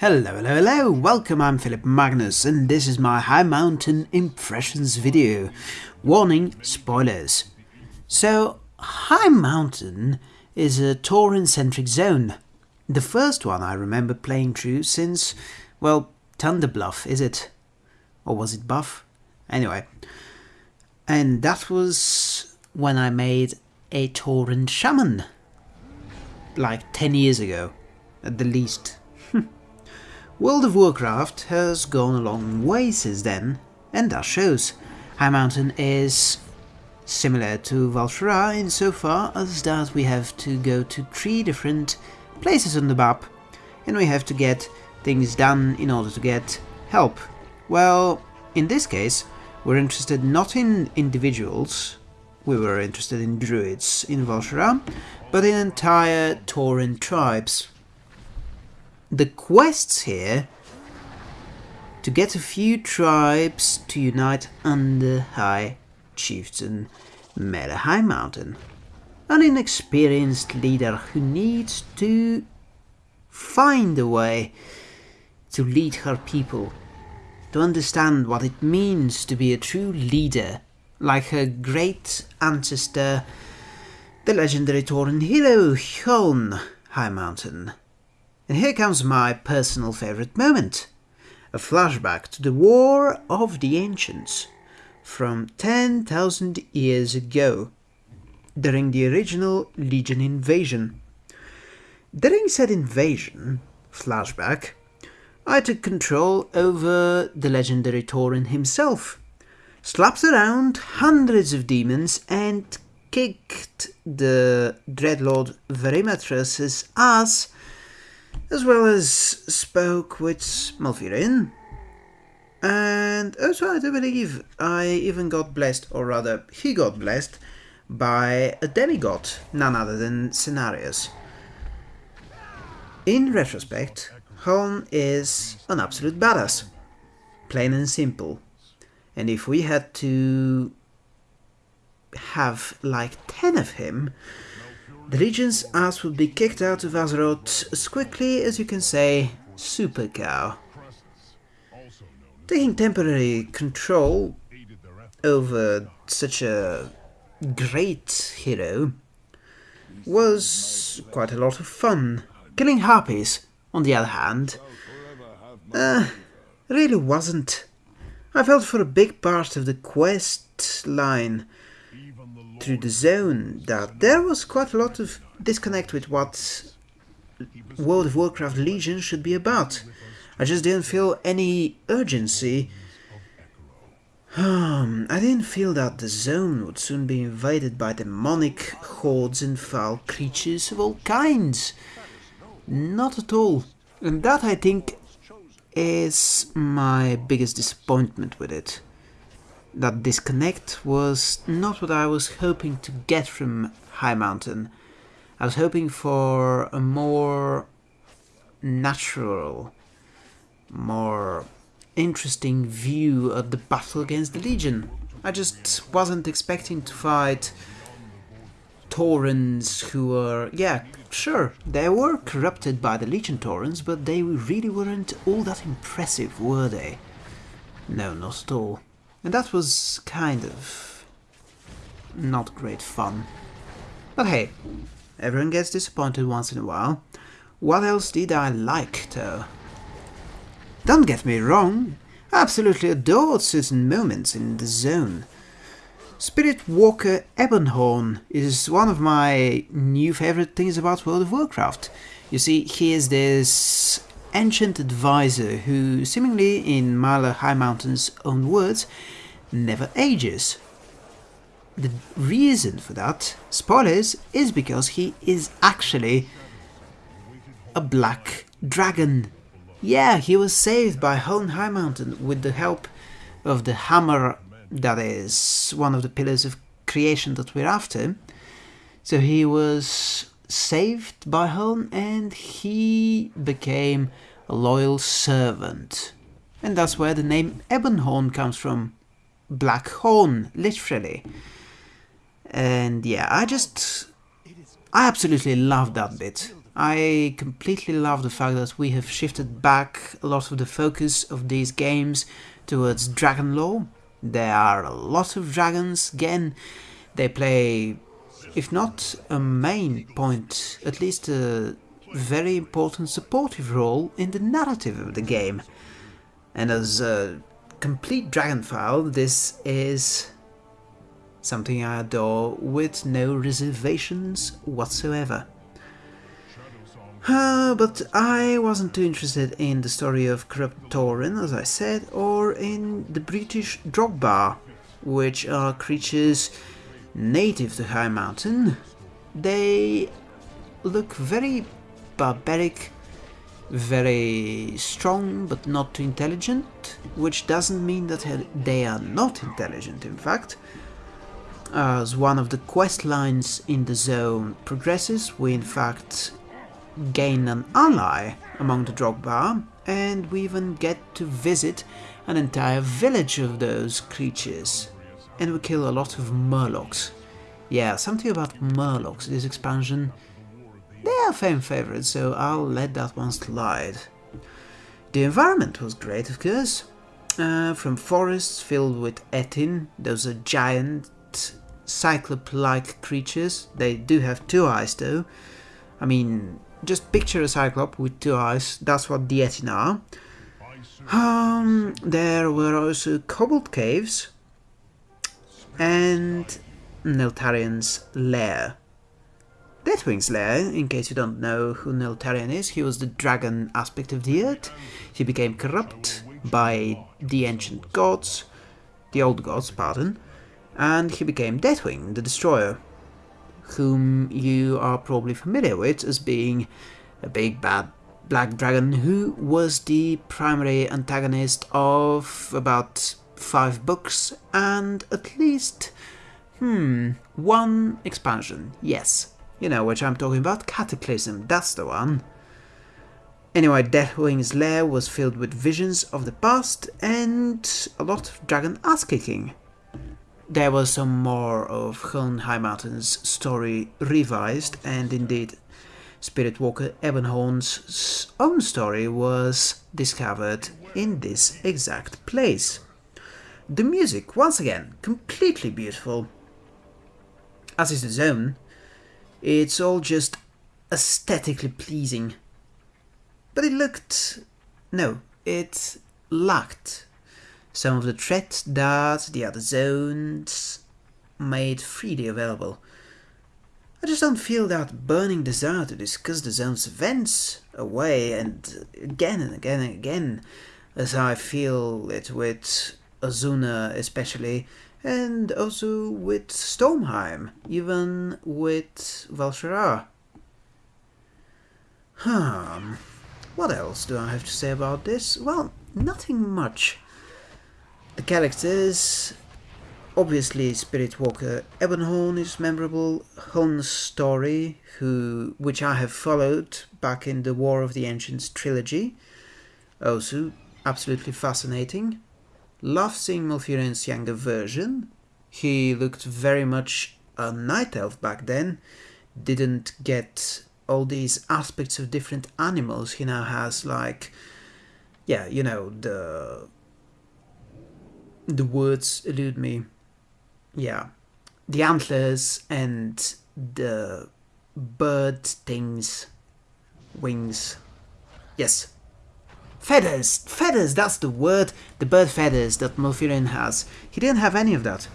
Hello, hello, hello, welcome, I'm Philip Magnus and this is my High Mountain Impressions video. Warning, spoilers. So, High Mountain is a Tauren-centric zone. The first one I remember playing through since, well, Thunder Bluff, is it? Or was it Buff? Anyway. And that was when I made a Tauren Shaman. Like 10 years ago, at the least. World of Warcraft has gone a long way since then, and that shows. High Mountain is similar to Val'sharah insofar as that we have to go to three different places on the map, and we have to get things done in order to get help. Well, in this case, we're interested not in individuals, we were interested in druids in Val'sharah, but in entire Tauren tribes the quests here to get a few tribes to unite under High Chieftain Mayla Highmountain, an inexperienced leader who needs to find a way to lead her people, to understand what it means to be a true leader, like her great ancestor, the legendary Tauren hero Huln Highmountain. And here comes my personal favourite moment. A flashback to the War of the Ancients from 10,000 years ago, during the original Legion invasion. During said invasion, flashback, I took control over the legendary Tauren himself, slapped around hundreds of demons and kicked the Dreadlord Varimathras's ass as well as spoke with Malfurion. And oh, also, I do believe I even got blessed, or rather, he got blessed by a demigod, none other than Cenarius. In retrospect, Huln is an absolute badass. Plain and simple. And if we had to have like 10 of him, the Legion's ass would be kicked out of Azeroth as quickly as you can say Super Cow. Taking temporary control over such a great hero was quite a lot of fun. Killing harpies, on the other hand, uh, really wasn't. I felt for a big part of the quest line through the zone that there was quite a lot of disconnect with what World of Warcraft Legion should be about. I just didn't feel any urgency. Um, I didn't feel that the zone would soon be invaded by demonic hordes and foul creatures of all kinds. Not at all. And that, I think, is my biggest disappointment with it that disconnect was not what I was hoping to get from High Mountain. I was hoping for a more natural, more interesting view of the battle against the Legion. I just wasn't expecting to fight Taurens who were, yeah, sure, they were corrupted by the Legion Taurens, but they really weren't all that impressive, were they? No, not at all. And that was kind of not great fun. But hey, everyone gets disappointed once in a while. What else did I like, though? Don't get me wrong, I absolutely adored certain moments in the zone. Spirit Walker Ebonhorn is one of my new favorite things about World of Warcraft. You see, he is this ancient advisor who, seemingly in Mayla High Mountain's own words, never ages. The reason for that, spoilers, is because he is actually a black dragon. Yeah, he was saved by Huln High Mountain with the help of the hammer that is one of the pillars of creation that we're after. So he was saved by Huln and he became a loyal servant. And that's where the name Ebonhorn comes from. Black Horn, literally. And yeah, I just... I absolutely love that bit. I completely love the fact that we have shifted back a lot of the focus of these games towards dragon lore. There are a lot of dragons, again, they play, if not a main point, at least a very important supportive role in the narrative of the game. And as a complete Dragonfile, this is something I adore with no reservations whatsoever. Uh, but I wasn't too interested in the story of Corrupt Tauren, as I said, or in the Brutish Drogbar, which are creatures native to High Mountain. They look very barbaric, very strong but not too intelligent, which doesn't mean that they are not intelligent in fact. As one of the quest lines in the zone progresses, we in fact gain an ally among the Drogbar, and we even get to visit an entire village of those creatures. And we kill a lot of Murlocs. Yeah, something about Murlocs, this expansion they are fan favorites, so I'll let that one slide. The environment was great, of course. Uh, from forests filled with Ettin, those are giant cyclop-like creatures. They do have two eyes though. I mean, just picture a cyclop with two eyes, that's what the Ettin are. Um, there were also cobbled caves and Neltharion's lair. Deathwing's Slayer, in case you don't know who Neltharion is, he was the dragon aspect of the earth. He became corrupt by the ancient gods, the old gods, pardon, and he became Deathwing, the destroyer, whom you are probably familiar with as being a big bad black dragon who was the primary antagonist of about five books and at least, hmm, one expansion, yes. You know which I'm talking about, Cataclysm, that's the one. Anyway, Deathwing's lair was filled with visions of the past and a lot of dragon ass-kicking. There was some more of Huln Highmountain's story revised, and indeed Spirit Walker Ebonhorn's own story was discovered in this exact place. The music, once again, completely beautiful. As is the zone, it's all just aesthetically pleasing. But it looked... no, it lacked some of the threat that the other zones made freely available. I just don't feel that burning desire to discuss the zone's events away and again and again and again, as I feel it with Azsuna especially, and also with Stormheim, even with Val'sharah. Hmm, what else do I have to say about this? Well, nothing much. The characters, obviously Spirit Walker Ebonhorn is memorable, Huln's story, who which I have followed back in the War of the Ancients trilogy, also absolutely fascinating. Love seeing Malfurion's younger version. He looked very much a night elf back then. Didn't get all these aspects of different animals he now has, like, yeah, you know, the the words elude me. Yeah, the antlers and the bird things, wings. Yes, Feathers! Feathers, that's the word! The bird feathers that Malfurion has. He didn't have any of that.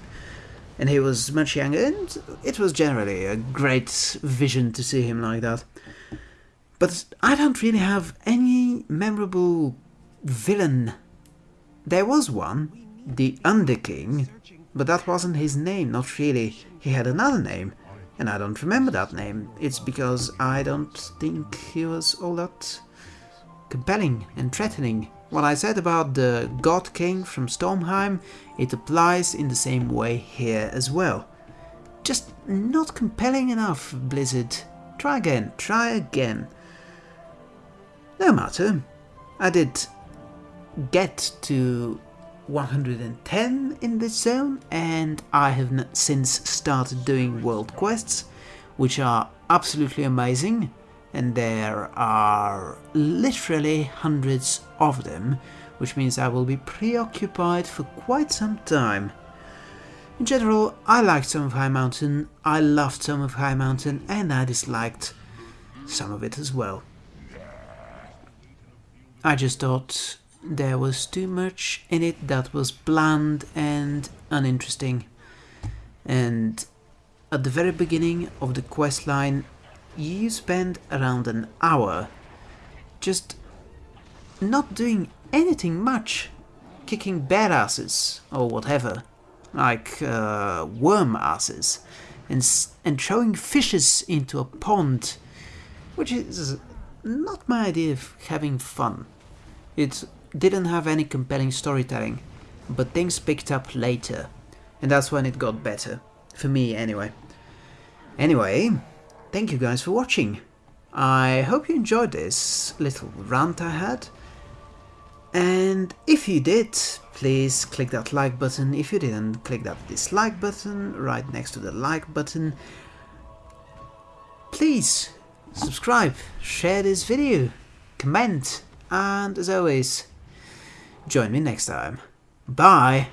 And he was much younger, and it was generally a great vision to see him like that. But I don't really have any memorable villain. There was one, the Underking, but that wasn't his name, not really. He had another name, and I don't remember that name. It's because I don't think he was all that compelling and threatening. What I said about the God King from Stormheim, it applies in the same way here as well. Just not compelling enough, Blizzard. Try again, try again. No matter, I did get to 110 in this zone and I have since started doing world quests, which are absolutely amazing and there are literally hundreds of them, which means I will be preoccupied for quite some time. In general, I liked some of High Mountain, I loved some of High Mountain, and I disliked some of it as well. I just thought there was too much in it that was bland and uninteresting. And at the very beginning of the quest line, you spend around an hour just not doing anything much, kicking bear asses or whatever, like uh, worm asses, and, and throwing fishes into a pond, which is not my idea of having fun. It didn't have any compelling storytelling, but things picked up later, and that's when it got better. For me, anyway. Anyway, thank you guys for watching. I hope you enjoyed this little rant I had. And if you did, please click that like button. If you didn't, click that dislike button right next to the like button. Please subscribe, share this video, comment, and as always, join me next time. Bye!